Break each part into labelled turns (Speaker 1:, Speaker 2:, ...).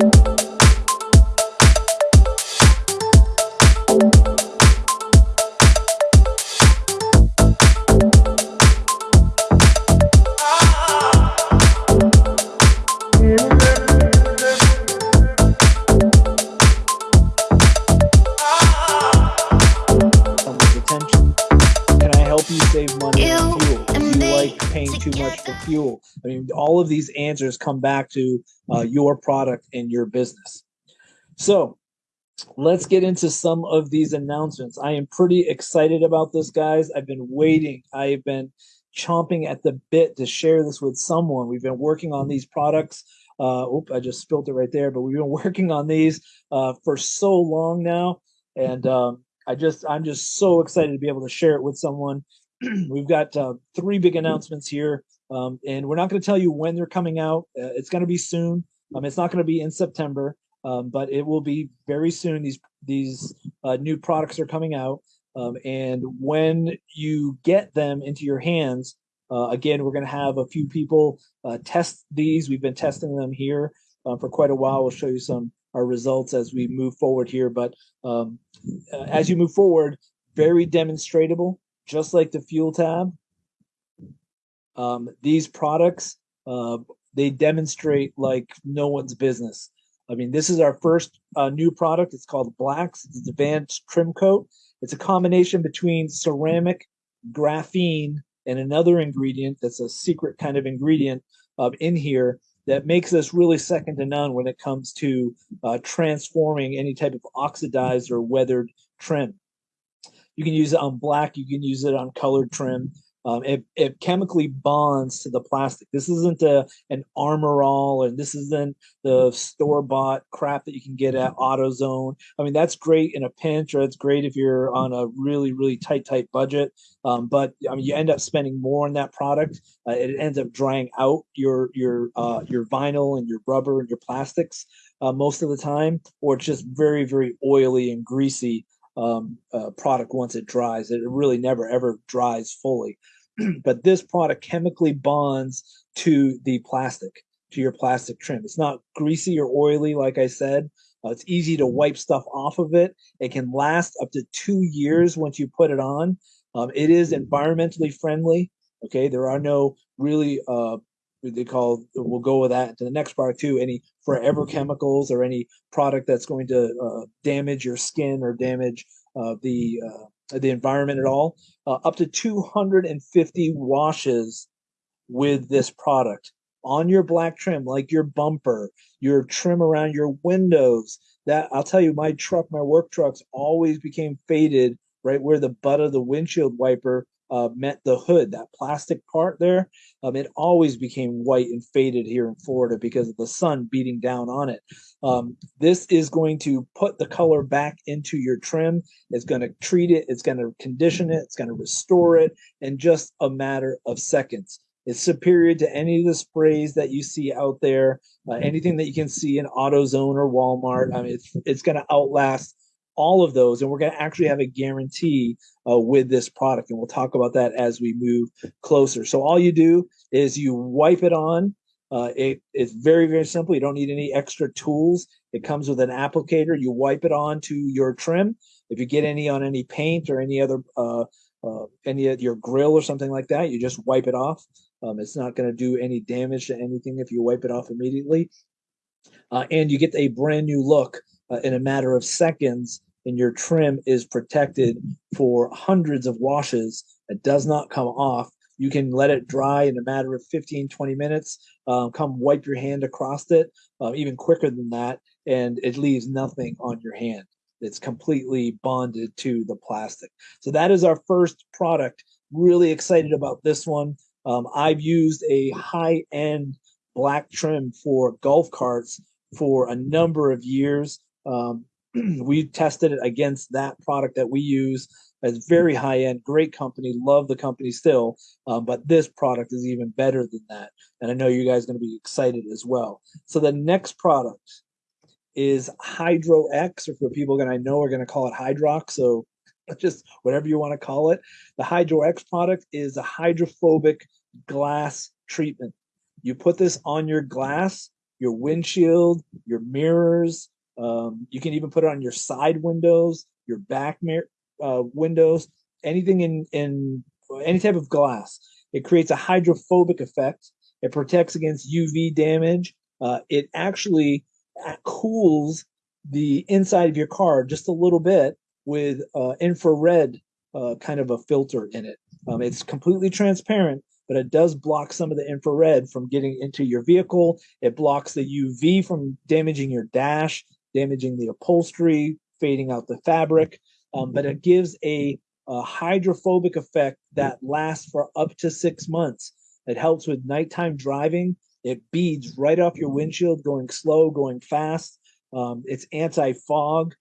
Speaker 1: someone's of these answers come back to uh, your product and your business. So let's get into some of these announcements. I am pretty excited about this, guys. I've been waiting. I've been chomping at the bit to share this with someone. We've been working on these products. Uh, oop, I just spilled it right there, but we've been working on these uh, for so long now. And um, I just, I'm just so excited to be able to share it with someone. We've got uh, three big announcements here, um, and we're not going to tell you when they're coming out. Uh, it's going to be soon. Um, it's not going to be in September, um, but it will be very soon. These these uh, new products are coming out, um, and when you get them into your hands, uh, again, we're going to have a few people uh, test these. We've been testing them here uh, for quite a while. We'll show you some our results as we move forward here. But um, uh, as you move forward, very demonstratable, just like the fuel tab. Um, these products, uh, they demonstrate like no one's business. I mean, this is our first uh, new product. It's called Blacks. It's advanced trim coat. It's a combination between ceramic, graphene, and another ingredient that's a secret kind of ingredient uh, in here that makes us really second to none when it comes to uh, transforming any type of oxidized or weathered trim. You can use it on black, you can use it on colored trim. Um, it, it chemically bonds to the plastic. This isn't a, an Armor All, and this isn't the store bought crap that you can get at AutoZone. I mean, that's great in a pinch, or it's great if you're on a really, really tight, tight budget. Um, but I mean, you end up spending more on that product. Uh, it ends up drying out your your uh, your vinyl and your rubber and your plastics uh, most of the time, or it's just very, very oily and greasy um, uh, product once it dries. It really never ever dries fully. but this product chemically bonds to the plastic, to your plastic trim. It's not greasy or oily, like I said. Uh, it's easy to wipe stuff off of it. It can last up to two years once you put it on. Um, it is environmentally friendly. Okay, there are no really uh, they call we'll go with that to the next product too any forever chemicals or any product that's going to uh, damage your skin or damage uh, the uh, the environment at all uh, up to 250 washes with this product on your black trim like your bumper your trim around your windows. That i'll tell you my truck my work trucks always became faded right where the butt of the windshield wiper uh, met the hood, that plastic part there, um, it always became white and faded here in Florida because of the sun beating down on it. Um, this is going to put the color back into your trim. It's going to treat it, it's going to condition it, it's going to restore it in just a matter of seconds. It's superior to any of the sprays that you see out there, uh, anything that you can see in AutoZone or Walmart. I mean, it's, it's going to outlast all of those, and we're going to actually have a guarantee uh, with this product, and we'll talk about that as we move closer. So all you do is you wipe it on. Uh, it, it's very very simple. You don't need any extra tools. It comes with an applicator. You wipe it on to your trim. If you get any on any paint or any other uh, uh, any of your grill or something like that, you just wipe it off. Um, it's not going to do any damage to anything if you wipe it off immediately. Uh, and you get a brand new look uh, in a matter of seconds and your trim is protected for hundreds of washes. It does not come off. You can let it dry in a matter of 15, 20 minutes. Um, come wipe your hand across it, uh, even quicker than that, and it leaves nothing on your hand. It's completely bonded to the plastic. So that is our first product. Really excited about this one. Um, I've used a high end black trim for golf carts for a number of years. Um, we tested it against that product that we use as very high end, great company, love the company still, um, but this product is even better than that. And I know you guys are going to be excited as well. So the next product is Hydro X, or for people that I know are going to call it Hydrox. So just whatever you want to call it. The Hydro X product is a hydrophobic glass treatment. You put this on your glass your windshield, your mirrors. Um, you can even put it on your side windows, your back mirror, uh, windows, anything in in any type of glass. It creates a hydrophobic effect. It protects against UV damage. Uh, it actually uh, cools the inside of your car just a little bit with uh, infrared uh, kind of a filter in it. Um, it's completely transparent, but it does block some of the infrared from getting into your vehicle. It blocks the UV from damaging your dash, damaging the upholstery, fading out the fabric. Um, but it gives a, a hydrophobic effect that lasts for up to six months. It helps with nighttime driving. It beads right off your windshield, going slow, going fast. Um, it's anti fog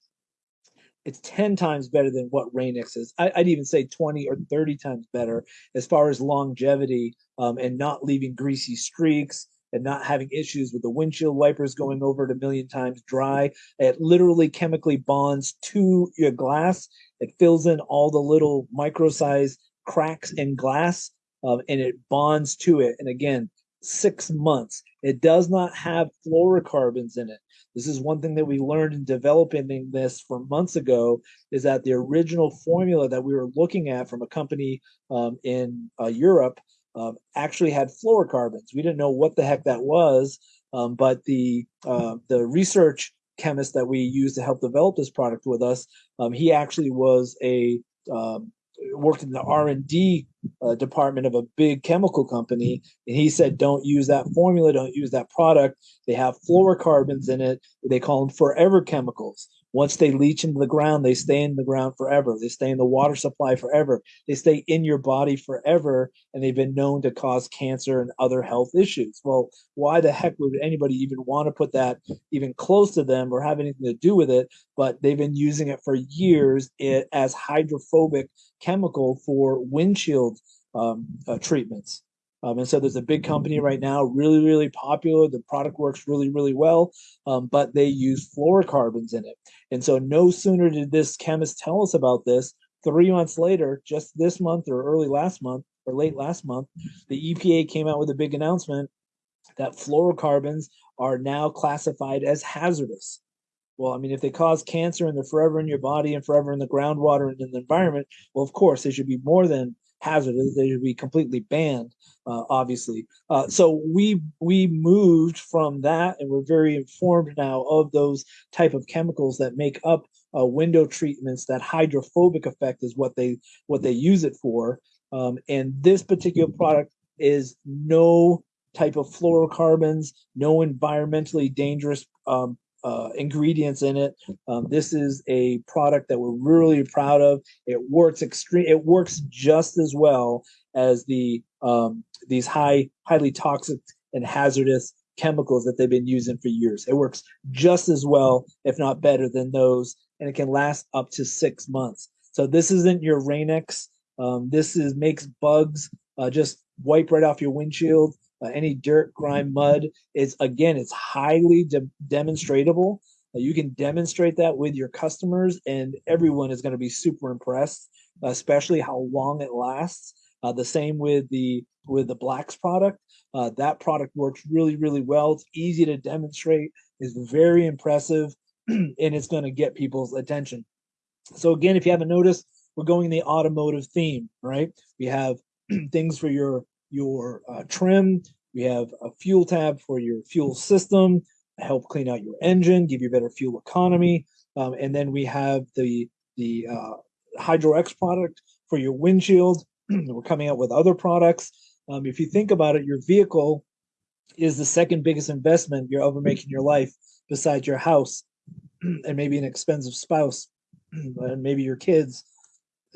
Speaker 1: it's 10 times better than what Rain-X is. I, would even say 20 or 30 times better as far as longevity um, and not leaving greasy streaks and not having issues with the windshield wipers going over it a million times dry. It literally chemically bonds to your glass. It fills in all the little micro size cracks in glass um, and it bonds to it. And again, six months. It does not have fluorocarbons in it. This is one thing that we learned in developing this for months ago is that the original formula that we were looking at from a company um, in uh, Europe um, actually had fluorocarbons. We didn't know what the heck that was, um, but the uh, the research chemist that we used to help develop this product with us, um, he actually was a um, worked in the R and D uh, department of a big chemical company, and he said, "Don't use that formula. Don't use that product. They have fluorocarbons in it. They call them forever chemicals. Once they leach into the ground, they stay in the ground forever. They stay in the water supply forever. They stay in your body forever, and they've been known to cause cancer and other health issues. Well, why the heck would anybody even want to put that even close to them or have anything to do with it? But they've been using it for years as hydrophobic chemical for windshield um, uh, treatments. Um, and so there's a big company right now, really, really popular. The product works really, really well, um, but they use fluorocarbons in it. And so no sooner did this chemist tell us about this, three months later, just this month or early last month or late last month, the EPA came out with a big announcement that fluorocarbons are now classified as hazardous. Well, I mean, if they cause cancer and they're forever in your body and forever in the groundwater and in the environment, well, of course, they should be more than hazardous. They should be completely banned, uh, obviously. Uh, so we we moved from that, and we're very informed now of those type of chemicals that make up uh, window treatments. That hydrophobic effect is what they what they use it for. Um, and this particular product is no type of fluorocarbons, no environmentally dangerous um, uh, ingredients in it. Um, this is a product that we're really proud of. It works extreme. It works just as well as the um, these high, highly toxic and hazardous chemicals that they've been using for years. It works just as well, if not better, than those, and it can last up to six months. So this isn't your Rain-X. Um, this is makes bugs uh, just wipe right off your windshield uh, any dirt, grime, mud. It's again, it's highly de- demonstratable. Uh, you can demonstrate that with your customers, and everyone is going to be super impressed, especially how long it lasts. Uh, the same with the with the blacks product. Uh, that product works really, really well. It's easy to demonstrate. It's very impressive, and it's going to get people's attention. So again, if you haven't noticed, we're going the automotive theme, right? We have things for your your uh, trim. We have a fuel tab for your fuel system, help clean out your engine, give you better fuel economy. Um, and then we have the the uh, Hydro X product for your windshield. We're coming out with other products. Um, if you think about it, your vehicle is the second biggest investment you're ever making in your life, besides your house and maybe an expensive spouse and maybe your kids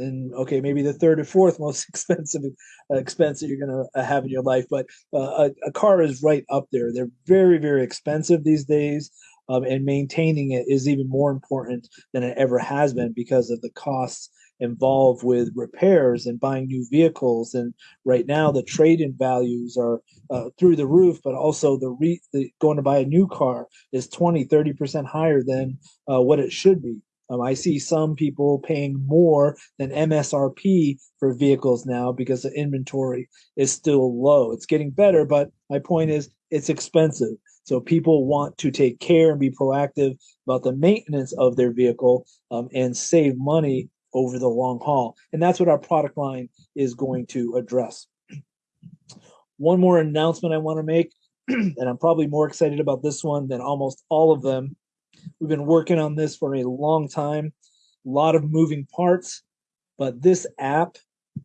Speaker 1: and okay, maybe the third or fourth most expensive uh, expense that you're going to uh, have in your life. But uh, a, a, car is right up there. They're very, very expensive these days, um, and maintaining it is even more important than it ever has been because of the costs involved with repairs and buying new vehicles. And right now, the trade-in values are uh, through the roof, but also the, re- the going to buy a new car is 20, 30 percent higher than uh, what it should be. Um, I see some people paying more than MSRP for vehicles now because the inventory is still low. It's getting better, but my point is it's expensive. So people want to take care and be proactive about the maintenance of their vehicle um, and save money over the long haul. And that's what our product line is going to address. One more announcement I want to make, and I'm probably more excited about this one than almost all of them. We've been working on this for a long time, a lot of moving parts, but this app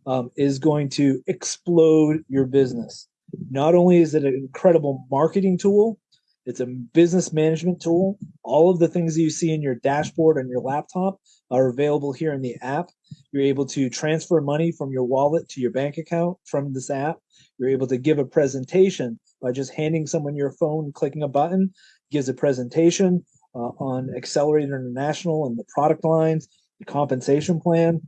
Speaker 1: um, is going to explode your business. Not only is it an incredible marketing tool, it's a business management tool. All of the things that you see in your dashboard on your laptop are available here in the app. You're able to transfer money from your wallet to your bank account from this app. You're able to give a presentation by just handing someone your phone, clicking a button, gives a presentation uh, on Accelerated International and the product lines, the compensation plan.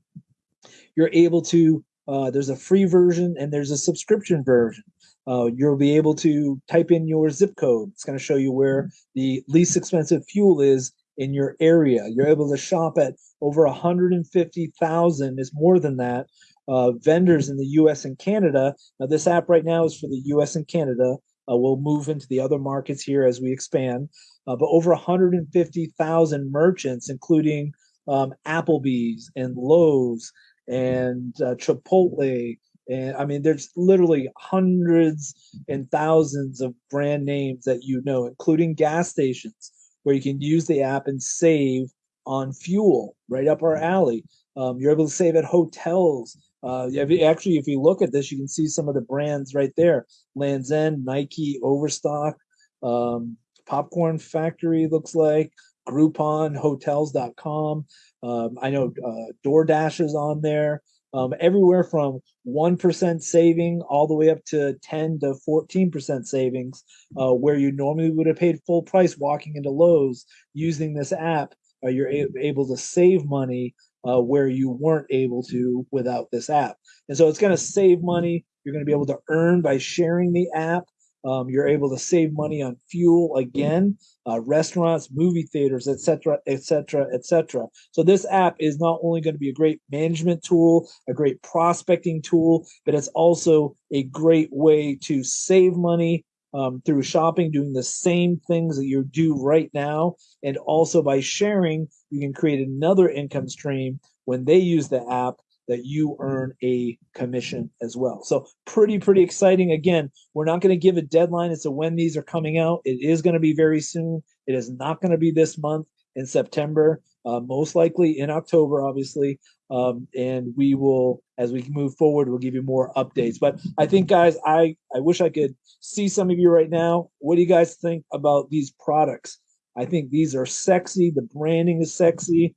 Speaker 1: You're able to, uh, there's a free version and there's a subscription version. Uh, you'll be able to type in your zip code. It's going to show you where the least expensive fuel is in your area. You're able to shop at over 150,000, is more than that, uh, vendors in the US and Canada. Now, this app right now is for the US and Canada. Uh, we'll move into the other markets here as we expand. Uh, but over 150,000 merchants, including um, Applebee's and Lowe's and uh, Chipotle. And I mean, there's literally hundreds and thousands of brand names that you know, including gas stations where you can use the app and save on fuel right up our alley. Um, you're able to save at hotels. Uh, actually, if you look at this, you can see some of the brands right there: Lands End, Nike, Overstock, um, Popcorn Factory looks like, Groupon, Hotels.com. Um, I know uh, DoorDash is on there. Um, everywhere from 1% saving all the way up to 10 to 14% savings, uh, where you normally would have paid full price walking into Lowe's using this app. Uh, you're a- able to save money uh, where you weren't able to without this app. And so it's going to save money. You're going to be able to earn by sharing the app. Um, you're able to save money on fuel again, uh, restaurants, movie theaters, etc., etc., etc. So this app is not only going to be a great management tool, a great prospecting tool, but it's also a great way to save money um, through shopping, doing the same things that you do right now, and also by sharing, you can create another income stream when they use the app that you earn a commission as well. So pretty, pretty exciting. Again, we're not going to give a deadline as to when these are coming out. It is going to be very soon. It is not going to be this month in September, uh, most likely in October, obviously. Um, and we will, as we move forward, we'll give you more updates. But I think, guys, I, I wish I could see some of you right now. What do you guys think about these products? I think these are sexy. The branding is sexy.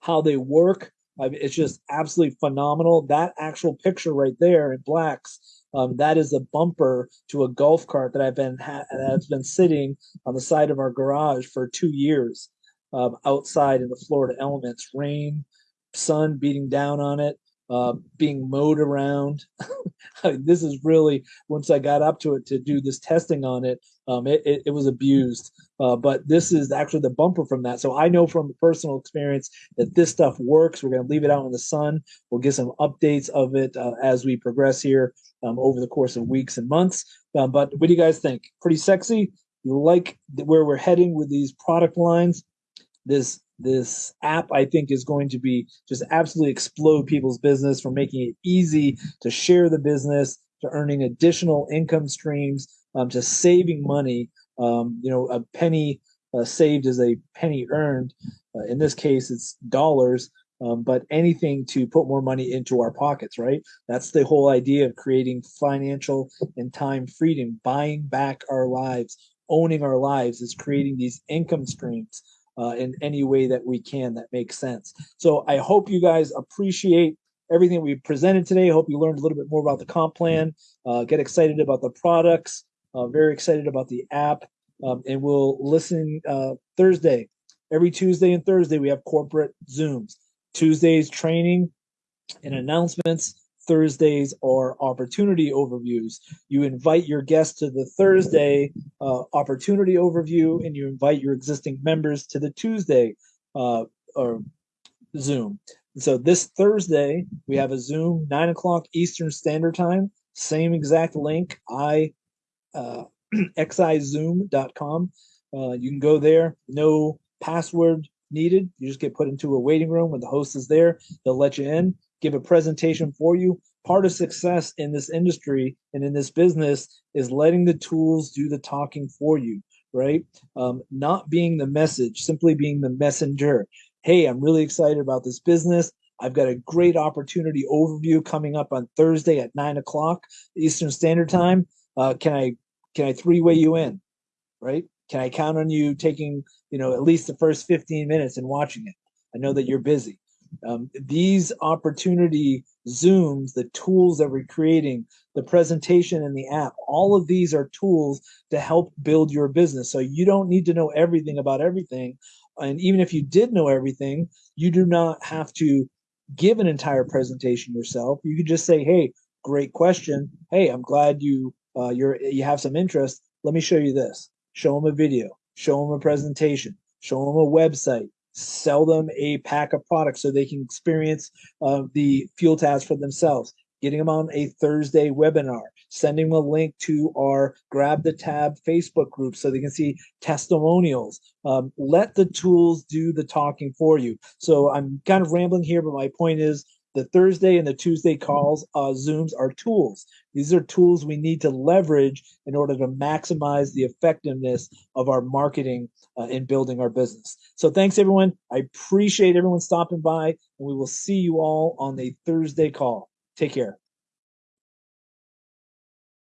Speaker 1: How they work I mean, it's just absolutely phenomenal. That actual picture right there in blacks, um, that is a bumper to a golf cart that I've been ha- that's been sitting on the side of our garage for two years, um, outside in the Florida elements, rain, sun beating down on it, uh, being mowed around. this is really once I got up to it to do this testing on it, um, it, it, it was abused. Uh, but this is actually the bumper from that. So I know from personal experience that this stuff works. We're going to leave it out in the sun. We'll get some updates of it uh, as we progress here um, over the course of weeks and months. Um, but what do you guys think? Pretty sexy. You like where we're heading with these product lines? This this app I think is going to be just absolutely explode people's business from making it easy to share the business to earning additional income streams um, to saving money um, you know, a penny uh, saved is a penny earned. Uh, in this case, it's dollars, um, but anything to put more money into our pockets, right? That's the whole idea of creating financial and time freedom, buying back our lives, owning our lives is creating these income streams uh, in any way that we can that makes sense. So I hope you guys appreciate everything we presented today. I hope you learned a little bit more about the comp plan, uh, get excited about the products, uh, very excited about the app, um, and we'll listen uh, Thursday. Every Tuesday and Thursday we have corporate Zooms. Tuesdays training and announcements. Thursdays are opportunity overviews. You invite your guests to the Thursday uh, opportunity overview, and you invite your existing members to the Tuesday uh, or Zoom. So this Thursday we have a Zoom nine o'clock Eastern Standard Time. Same exact link. I uh, xizoom.com. Uh, you can go there, no password needed. You just get put into a waiting room when the host is there. They'll let you in, give a presentation for you. Part of success in this industry and in this business is letting the tools do the talking for you, right? Um, not being the message, simply being the messenger. Hey, I'm really excited about this business. I've got a great opportunity overview coming up on Thursday at nine o'clock Eastern Standard Time. Uh, can I can I three way you in? Right? Can I count on you taking you know at least the first 15 minutes and watching it? I know that you're busy. Um, these opportunity zooms, the tools that we're creating, the presentation and the app, all of these are tools to help build your business. So you don't need to know everything about everything. And even if you did know everything, you do not have to give an entire presentation yourself. You could just say, "Hey, great question. Hey, I'm glad you uh, you're you have some interest. Let me show you this. Show them a video. Show them a presentation. Show them a website. Sell them a pack of products so they can experience uh, the fuel tabs for themselves. Getting them on a Thursday webinar sending them a link to our Grab the Tab Facebook group so they can see testimonials. Um, let the tools do the talking for you. So I'm kind of rambling here, but my point is the Thursday and the Tuesday calls, uh, Zooms are tools. These are tools we need to leverage in order to maximize the effectiveness of our marketing uh, in building our business. So thanks, everyone. I appreciate everyone stopping by, and we will see you all on the Thursday call. Take care.